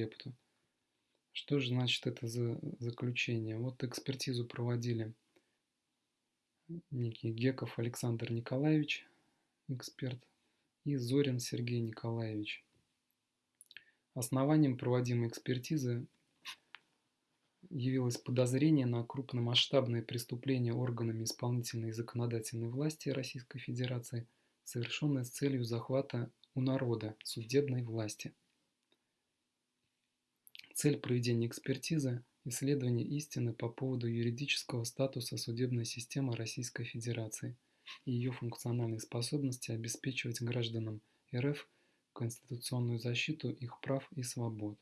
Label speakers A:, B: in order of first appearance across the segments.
A: лепту. Что же значит это за заключение? Вот экспертизу проводили некий Геков Александр Николаевич, эксперт, и Зорин Сергей Николаевич. Основанием проводимой экспертизы явилось подозрение на крупномасштабное преступление органами исполнительной и законодательной власти Российской Федерации, совершенное с целью захвата у народа судебной власти. Цель проведения экспертизы – исследование истины по поводу юридического статуса судебной системы Российской Федерации и ее функциональной способности обеспечивать гражданам РФ конституционную защиту их прав и свобод.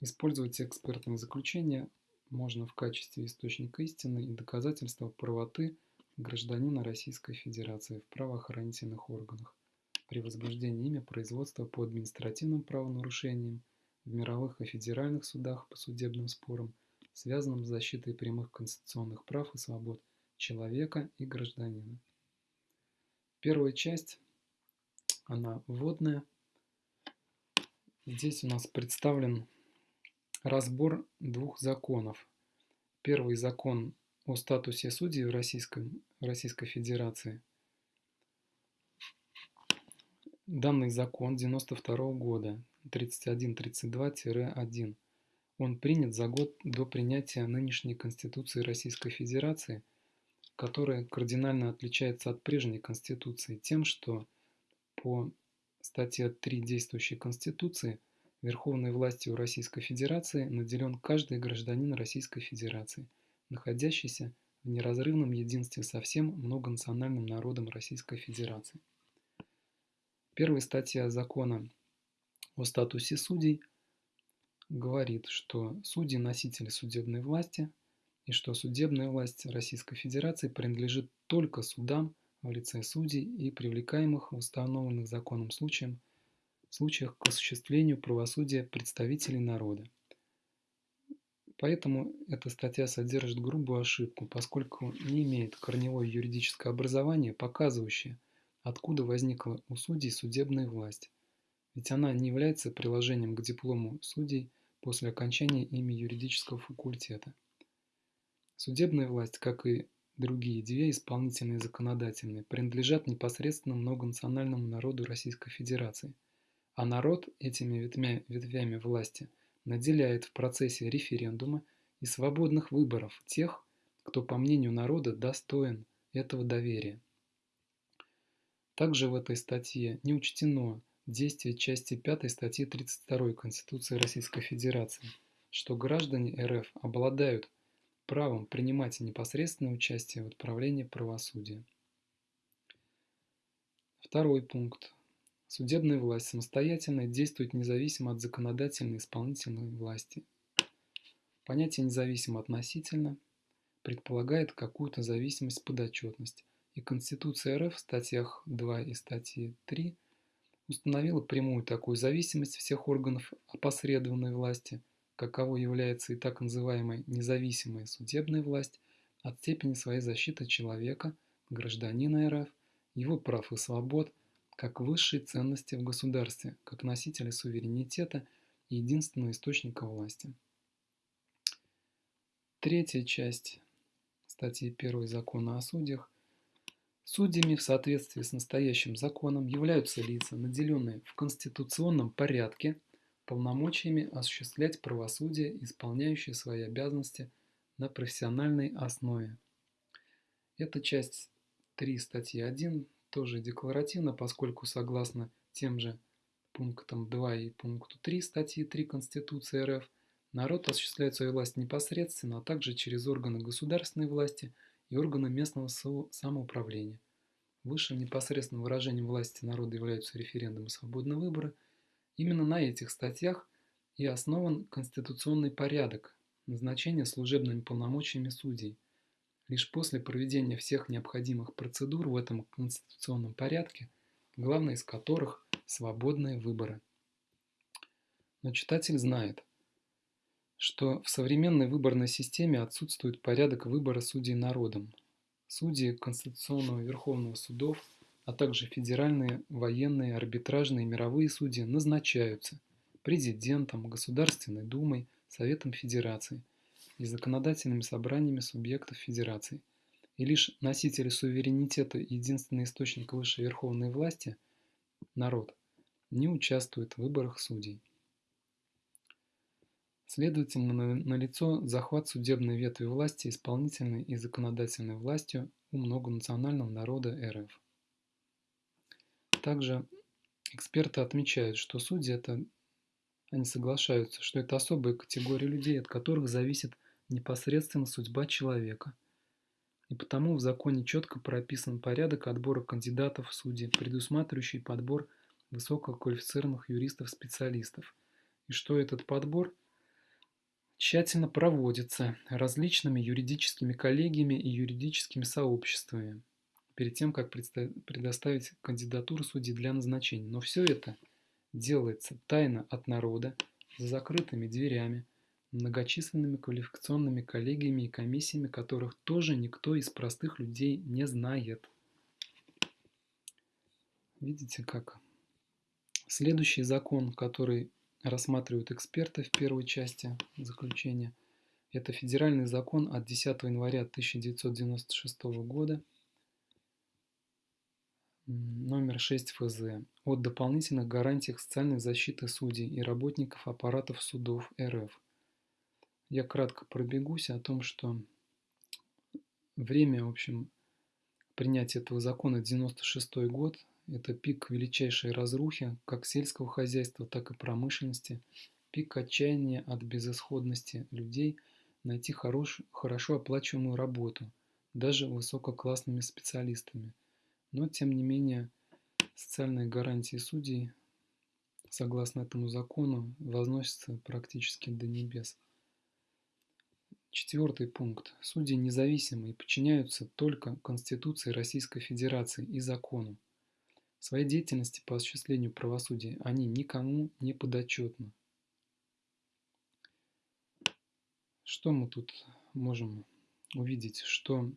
A: Использовать экспертные заключения можно в качестве источника истины и доказательства правоты гражданина Российской Федерации в правоохранительных органах при возбуждении ими производства по административным правонарушениям в мировых и федеральных судах по судебным спорам, связанным с защитой прямых конституционных прав и свобод человека и гражданина. Первая часть, она вводная. Здесь у нас представлен разбор двух законов. Первый закон о статусе судей в Российском, Российской Федерации. Данный закон 92 года 3132-1. Он принят за год до принятия нынешней Конституции Российской Федерации, которая кардинально отличается от прежней Конституции тем, что по статье 3 действующей Конституции верховной властью Российской Федерации наделен каждый гражданин Российской Федерации, находящийся в неразрывном единстве со всем многонациональным народом Российской Федерации. Первая статья закона о статусе судей говорит, что судьи – носители судебной власти, и что судебная власть Российской Федерации принадлежит только судам в лице судей и привлекаемых в установленных законом случаям, случаях к осуществлению правосудия представителей народа. Поэтому эта статья содержит грубую ошибку, поскольку не имеет корневое юридическое образование, показывающее, откуда возникла у судей судебная власть ведь она не является приложением к диплому судей после окончания ими юридического факультета. Судебная власть, как и другие две, исполнительные и законодательные, принадлежат непосредственно многонациональному народу Российской Федерации, а народ этими ветвями, ветвями власти наделяет в процессе референдума и свободных выборов тех, кто, по мнению народа, достоин этого доверия. Также в этой статье не учтено действие части 5 статьи 32 Конституции Российской Федерации, что граждане РФ обладают правом принимать непосредственное участие в отправлении правосудия. Второй пункт. Судебная власть самостоятельно действует независимо от законодательной и исполнительной власти. Понятие независимо относительно предполагает какую-то зависимость подотчетность, и Конституция РФ в статьях 2 и статьи 3 установила прямую такую зависимость всех органов опосредованной власти, каково является и так называемая независимая судебная власть, от степени своей защиты человека, гражданина РФ, его прав и свобод, как высшей ценности в государстве, как носителя суверенитета и единственного источника власти. Третья часть статьи 1 закона о судьях Судьями в соответствии с настоящим законом являются лица, наделенные в конституционном порядке полномочиями осуществлять правосудие, исполняющие свои обязанности на профессиональной основе. Эта часть 3 статьи 1 тоже декларативна, поскольку согласно тем же пунктам 2 и пункту 3 статьи 3 Конституции РФ народ осуществляет свою власть непосредственно, а также через органы государственной власти – и органы местного самоуправления. Высшим непосредственным выражением власти народа являются референдумы свободного выбора. Именно на этих статьях и основан конституционный порядок назначения служебными полномочиями судей. Лишь после проведения всех необходимых процедур в этом конституционном порядке, главное из которых – свободные выборы. Но читатель знает – что в современной выборной системе отсутствует порядок выбора судей народом. Судьи Конституционного Верховного судов, а также федеральные, военные, арбитражные и мировые судьи назначаются президентом, Государственной Думой, Советом Федерации и законодательными собраниями субъектов Федерации. И лишь носители суверенитета и единственный источник высшей верховной власти – народ – не участвует в выборах судей. Следовательно, налицо захват судебной ветви власти исполнительной и законодательной властью у многонационального народа РФ. Также эксперты отмечают, что судьи это, они соглашаются, что это особая категория людей, от которых зависит непосредственно судьба человека. И потому в законе четко прописан порядок отбора кандидатов в судьи, предусматривающий подбор высококвалифицированных юристов-специалистов. И что этот подбор – тщательно проводится различными юридическими коллегиями и юридическими сообществами перед тем, как предоставить кандидатуру судьи для назначения. Но все это делается тайно от народа, за закрытыми дверями, многочисленными квалификационными коллегиями и комиссиями, которых тоже никто из простых людей не знает. Видите как? Следующий закон, который рассматривают эксперты в первой части заключения. Это федеральный закон от 10 января 1996 года, номер 6 ФЗ, о дополнительных гарантиях социальной защиты судей и работников аппаратов судов РФ. Я кратко пробегусь о том, что время, в общем, принятия этого закона 96 год, это пик величайшей разрухи как сельского хозяйства, так и промышленности, пик отчаяния от безысходности людей найти хорош, хорошо оплачиваемую работу, даже высококлассными специалистами. Но, тем не менее, социальные гарантии судей, согласно этому закону, возносятся практически до небес. Четвертый пункт. Судьи независимы и подчиняются только Конституции Российской Федерации и закону. Своей деятельности по осуществлению правосудия они никому не подотчетны. Что мы тут можем увидеть? Что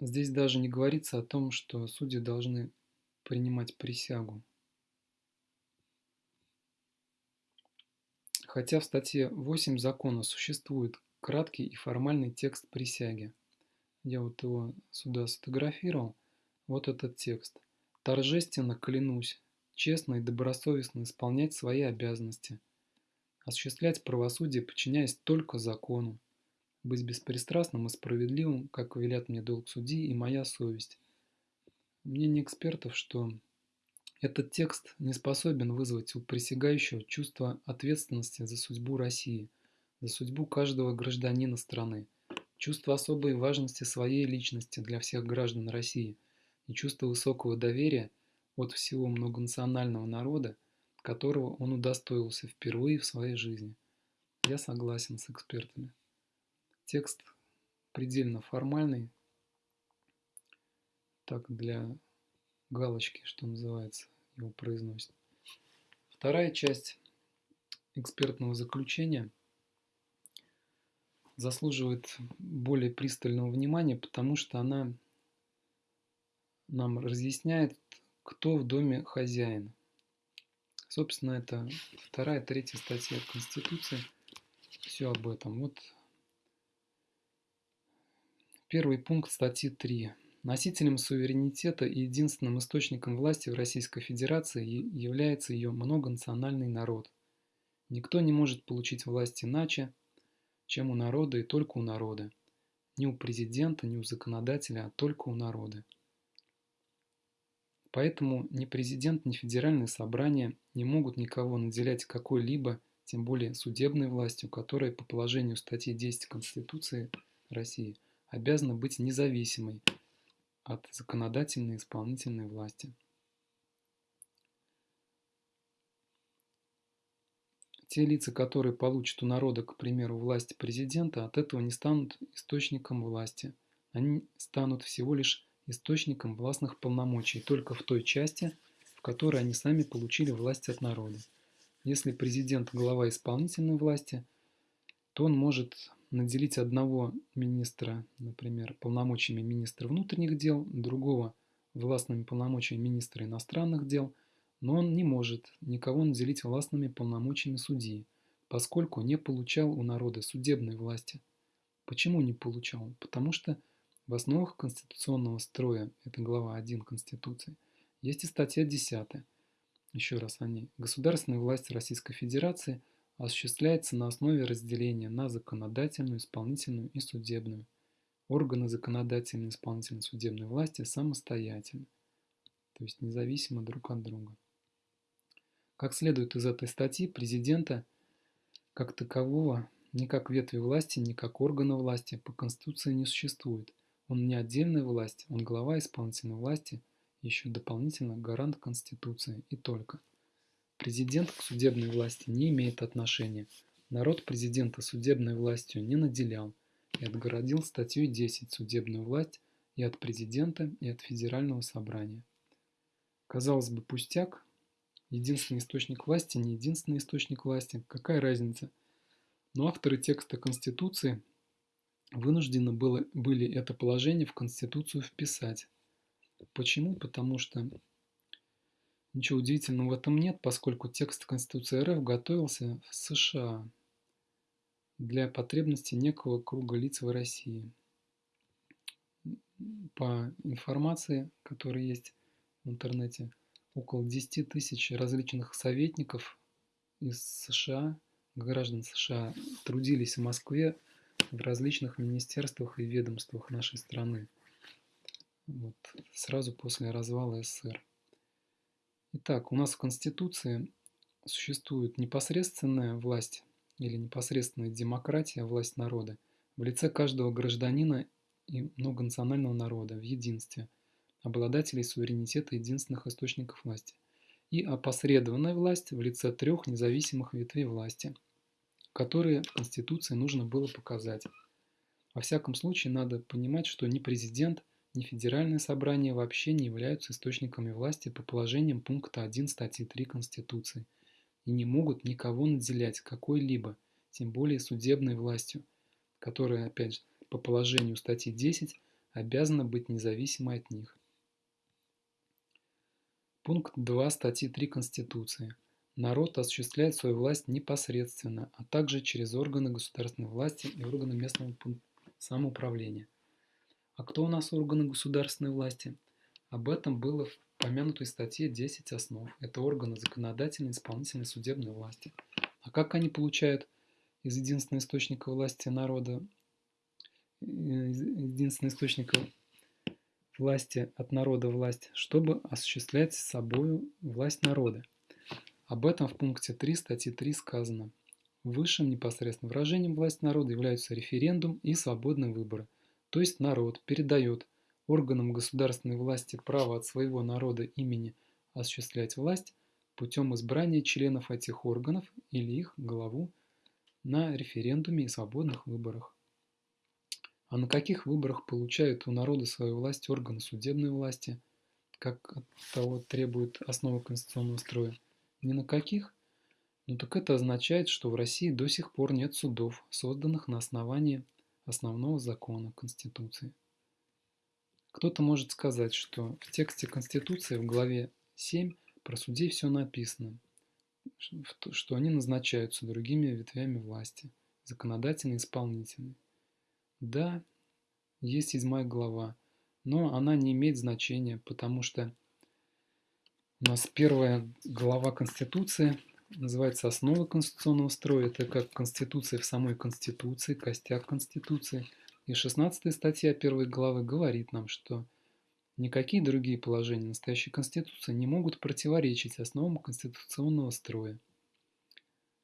A: здесь даже не говорится о том, что судьи должны принимать присягу. Хотя в статье 8 закона существует краткий и формальный текст присяги. Я вот его сюда сфотографировал. Вот этот текст. Торжественно клянусь честно и добросовестно исполнять свои обязанности, осуществлять правосудие, подчиняясь только закону, быть беспристрастным и справедливым, как велят мне долг судьи и моя совесть. Мнение экспертов, что этот текст не способен вызвать у присягающего чувство ответственности за судьбу России, за судьбу каждого гражданина страны, чувство особой важности своей личности для всех граждан России – и чувство высокого доверия от всего многонационального народа, которого он удостоился впервые в своей жизни. Я согласен с экспертами. Текст предельно формальный, так для галочки, что называется, его произносит. Вторая часть экспертного заключения заслуживает более пристального внимания, потому что она нам разъясняет, кто в доме хозяин. Собственно, это вторая, третья статья Конституции. Все об этом. Вот первый пункт статьи 3. Носителем суверенитета и единственным источником власти в Российской Федерации является ее многонациональный народ. Никто не может получить власть иначе, чем у народа и только у народа. Ни у президента, ни у законодателя, а только у народа. Поэтому ни президент, ни федеральное собрание не могут никого наделять какой-либо, тем более судебной властью, которая по положению статьи 10 Конституции России обязана быть независимой от законодательной и исполнительной власти. Те лица, которые получат у народа, к примеру, власть президента, от этого не станут источником власти. Они станут всего лишь источником властных полномочий только в той части, в которой они сами получили власть от народа. Если президент – глава исполнительной власти, то он может наделить одного министра, например, полномочиями министра внутренних дел, другого – властными полномочиями министра иностранных дел, но он не может никого наделить властными полномочиями судьи, поскольку не получал у народа судебной власти. Почему не получал? Потому что в основах конституционного строя, это глава 1 Конституции, есть и статья 10. Еще раз о ней. Государственная власть Российской Федерации осуществляется на основе разделения на законодательную, исполнительную и судебную. Органы законодательной, исполнительной, судебной власти самостоятельны, то есть независимо друг от друга. Как следует из этой статьи, президента как такового ни как ветви власти, ни как органа власти по Конституции не существует. Он не отдельная власть, он глава исполнительной власти, еще дополнительно гарант Конституции и только. Президент к судебной власти не имеет отношения. Народ президента судебной властью не наделял и отгородил статьей 10 судебную власть и от президента, и от федерального собрания. Казалось бы, пустяк, единственный источник власти, не единственный источник власти, какая разница? Но авторы текста Конституции вынуждены было, были это положение в Конституцию вписать. Почему? Потому что ничего удивительного в этом нет, поскольку текст Конституции РФ готовился в США для потребностей некого круга лиц в России. По информации, которая есть в интернете, около 10 тысяч различных советников из США, граждан США, трудились в Москве в различных министерствах и ведомствах нашей страны. Вот, сразу после развала СССР. Итак, у нас в Конституции существует непосредственная власть или непосредственная демократия, власть народа в лице каждого гражданина и многонационального народа в единстве – обладателей суверенитета единственных источников власти, и опосредованная власть в лице трех независимых ветвей власти, которые Конституции нужно было показать. Во всяком случае, надо понимать, что ни президент, ни федеральное собрание вообще не являются источниками власти по положениям пункта 1 статьи 3 Конституции и не могут никого наделять какой-либо, тем более судебной властью, которая, опять же, по положению статьи 10 обязана быть независимой от них. Пункт 2 статьи 3 Конституции. Народ осуществляет свою власть непосредственно, а также через органы государственной власти и органы местного самоуправления. А кто у нас органы государственной власти? Об этом было в помянутой статье 10 основ. Это органы законодательной, исполнительной, судебной власти. А как они получают из единственного источника власти народа, единственного источника власти от народа власть, чтобы осуществлять собою власть народа. Об этом в пункте 3 статьи 3 сказано. Высшим непосредственным выражением власти народа являются референдум и свободные выборы. То есть народ передает органам государственной власти право от своего народа имени осуществлять власть путем избрания членов этих органов или их главу на референдуме и свободных выборах. А на каких выборах получают у народа свою власть органы судебной власти, как от того требует основа конституционного строя? Ни на каких? Ну так это означает, что в России до сих пор нет судов, созданных на основании основного закона Конституции. Кто-то может сказать, что в тексте Конституции в главе 7 про судей все написано, что они назначаются другими ветвями власти, законодательной и исполнительной. Да, есть седьмая глава, но она не имеет значения, потому что у нас первая глава Конституции называется «Основа конституционного строя». Это как Конституция в самой Конституции, костяк Конституции. И 16 статья первой главы говорит нам, что никакие другие положения настоящей Конституции не могут противоречить основам конституционного строя.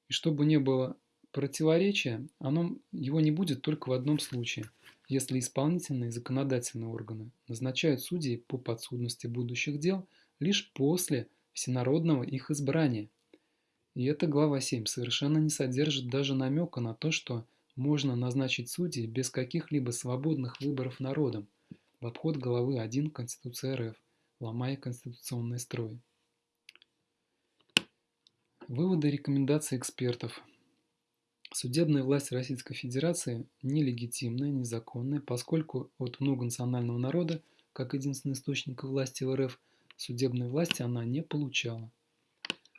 A: И чтобы не было Противоречие, оно, его не будет только в одном случае, если исполнительные и законодательные органы назначают судей по подсудности будущих дел лишь после всенародного их избрания. И эта глава 7 совершенно не содержит даже намека на то, что можно назначить судей без каких-либо свободных выборов народом в обход главы 1 Конституции РФ, ломая конституционный строй. Выводы и рекомендации экспертов – Судебная власть Российской Федерации нелегитимная, незаконная, поскольку от многонационального народа, как единственный источник власти в РФ, судебной власти она не получала.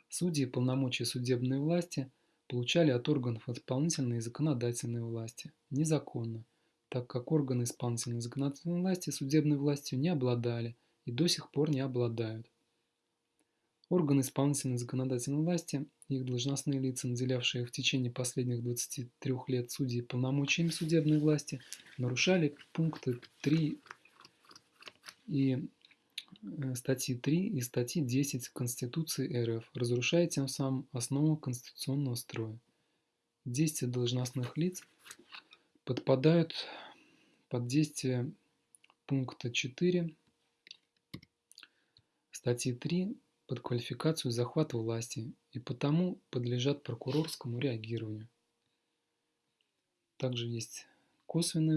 A: Судьи полномочия судебной власти получали от органов исполнительной и законодательной власти незаконно, так как органы исполнительной и законодательной власти судебной властью не обладали и до сих пор не обладают. Органы исполнительной и законодательной власти и их должностные лица, наделявшие в течение последних 23 лет судей полномочиями судебной власти, нарушали пункты 3 и статьи 3 и статьи 10 Конституции РФ, разрушая тем самым основу конституционного строя. Действия должностных лиц подпадают под действие пункта 4 статьи 3 под квалификацию захвата власти и потому подлежат прокурорскому реагированию. Также есть косвенные